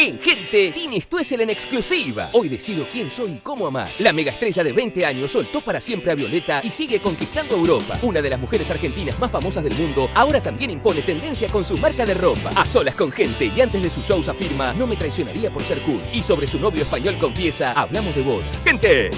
En Gente, Tini Stuessel en exclusiva. Hoy decido quién soy y cómo amar. La mega estrella de 20 años soltó para siempre a Violeta y sigue conquistando Europa. Una de las mujeres argentinas más famosas del mundo ahora también impone tendencia con su marca de ropa. A solas con Gente y antes de sus shows afirma, no me traicionaría por ser cool. Y sobre su novio español confiesa, hablamos de boda. ¡Gente!